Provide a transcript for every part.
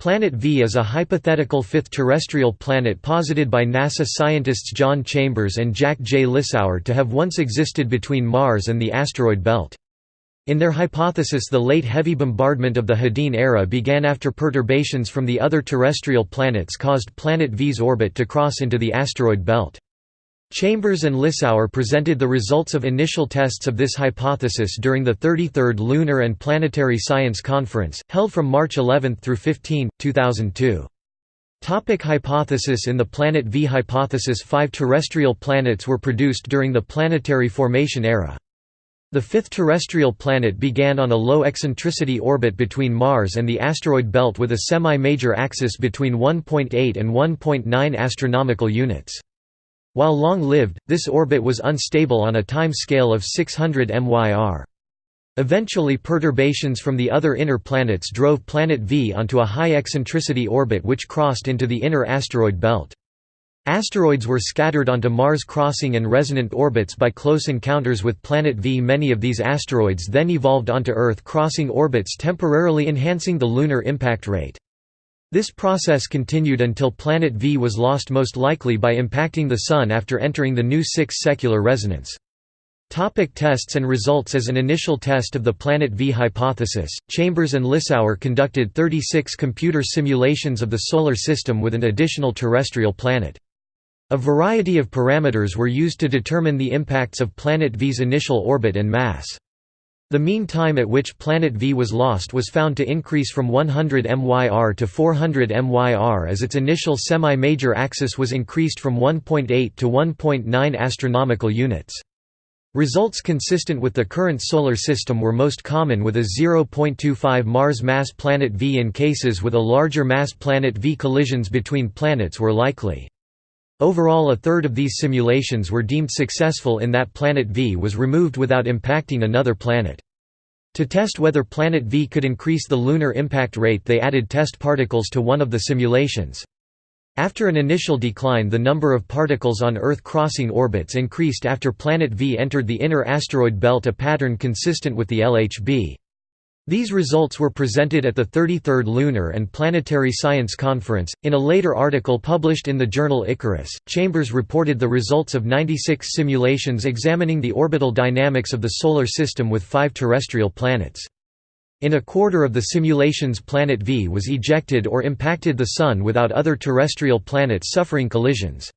Planet V is a hypothetical fifth terrestrial planet posited by NASA scientists John Chambers and Jack J. Lissauer to have once existed between Mars and the asteroid belt. In their hypothesis the late heavy bombardment of the Hadean era began after perturbations from the other terrestrial planets caused Planet V's orbit to cross into the asteroid belt. Chambers and Lissauer presented the results of initial tests of this hypothesis during the 33rd Lunar and Planetary Science Conference, held from March 11 through 15, 2002. Topic hypothesis In the Planet V hypothesis five terrestrial planets were produced during the planetary formation era. The fifth terrestrial planet began on a low eccentricity orbit between Mars and the asteroid belt with a semi-major axis between 1.8 and 1.9 astronomical units. While long-lived, this orbit was unstable on a time scale of 600 MYR. Eventually perturbations from the other inner planets drove Planet V onto a high eccentricity orbit which crossed into the inner asteroid belt. Asteroids were scattered onto Mars crossing and resonant orbits by close encounters with Planet V. Many of these asteroids then evolved onto Earth crossing orbits temporarily enhancing the lunar impact rate. This process continued until Planet V was lost most likely by impacting the Sun after entering the nu 6 secular resonance. Topic tests and results As an initial test of the Planet V hypothesis, Chambers and Lissauer conducted 36 computer simulations of the Solar System with an additional terrestrial planet. A variety of parameters were used to determine the impacts of Planet V's initial orbit and mass. The mean time at which Planet V was lost was found to increase from 100 MYR to 400 MYR as its initial semi-major axis was increased from 1.8 to 1.9 astronomical units. Results consistent with the current Solar System were most common with a 0.25 Mars mass planet V in cases with a larger mass planet V collisions between planets were likely. Overall a third of these simulations were deemed successful in that Planet V was removed without impacting another planet. To test whether Planet V could increase the lunar impact rate they added test particles to one of the simulations. After an initial decline the number of particles on Earth crossing orbits increased after Planet V entered the inner asteroid belt a pattern consistent with the LHB. These results were presented at the 33rd Lunar and Planetary Science Conference. In a later article published in the journal Icarus, Chambers reported the results of 96 simulations examining the orbital dynamics of the Solar System with five terrestrial planets. In a quarter of the simulations Planet V was ejected or impacted the Sun without other terrestrial planets suffering collisions.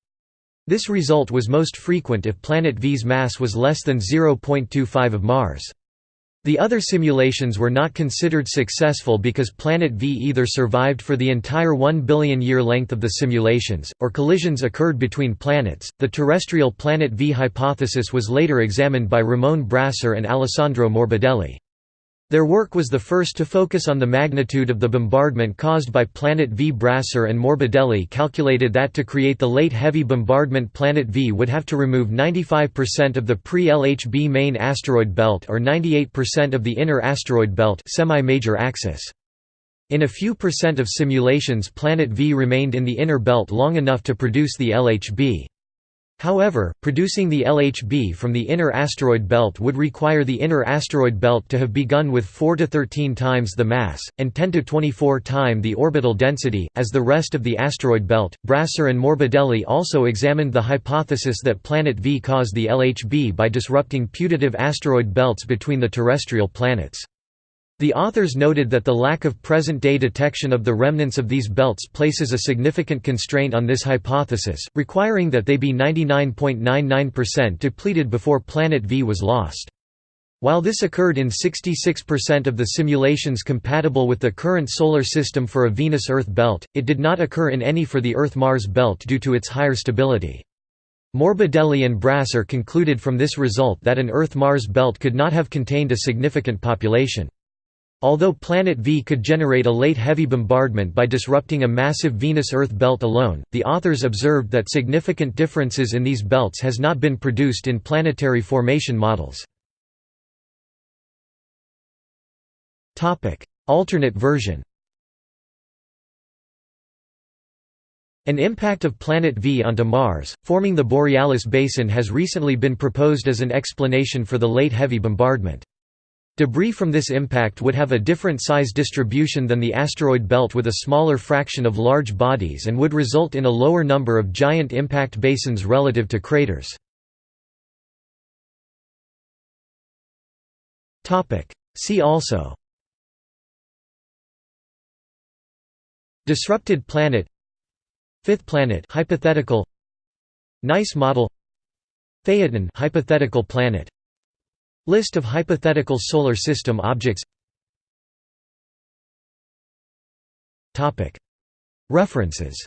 This result was most frequent if Planet V's mass was less than 0.25 of Mars. The other simulations were not considered successful because Planet V either survived for the entire 1 billion year length of the simulations, or collisions occurred between planets. The terrestrial Planet V hypothesis was later examined by Ramon Brasser and Alessandro Morbidelli. Their work was the first to focus on the magnitude of the bombardment caused by Planet V. Brasser and Morbidelli calculated that to create the late heavy bombardment Planet V would have to remove 95% of the pre-LHB main asteroid belt or 98% of the inner asteroid belt semi-major axis. In a few percent of simulations Planet V remained in the inner belt long enough to produce the LHB. However, producing the LHB from the inner asteroid belt would require the inner asteroid belt to have begun with 4 to 13 times the mass, and 10 to 24 time the orbital density, as the rest of the asteroid belt. Brasser and Morbidelli also examined the hypothesis that Planet V caused the LHB by disrupting putative asteroid belts between the terrestrial planets. The authors noted that the lack of present-day detection of the remnants of these belts places a significant constraint on this hypothesis, requiring that they be 99.99% depleted before Planet V was lost. While this occurred in 66% of the simulations compatible with the current Solar System for a Venus-Earth belt, it did not occur in any for the Earth-Mars belt due to its higher stability. Morbidelli and Brasser concluded from this result that an Earth-Mars belt could not have contained a significant population. Although Planet V could generate a late heavy bombardment by disrupting a massive Venus-Earth belt alone, the authors observed that significant differences in these belts has not been produced in planetary formation models. Alternate version An impact of Planet V onto Mars, forming the Borealis Basin has recently been proposed as an explanation for the late heavy bombardment. Debris from this impact would have a different size distribution than the asteroid belt with a smaller fraction of large bodies and would result in a lower number of giant impact basins relative to craters. See also Disrupted planet Fifth planet hypothetical Nice model Phaeton hypothetical planet List of hypothetical solar system objects. References